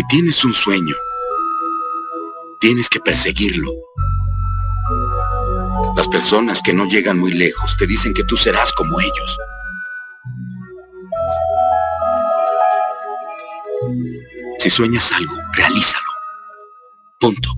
Si tienes un sueño, tienes que perseguirlo. Las personas que no llegan muy lejos te dicen que tú serás como ellos. Si sueñas algo, realízalo. Punto.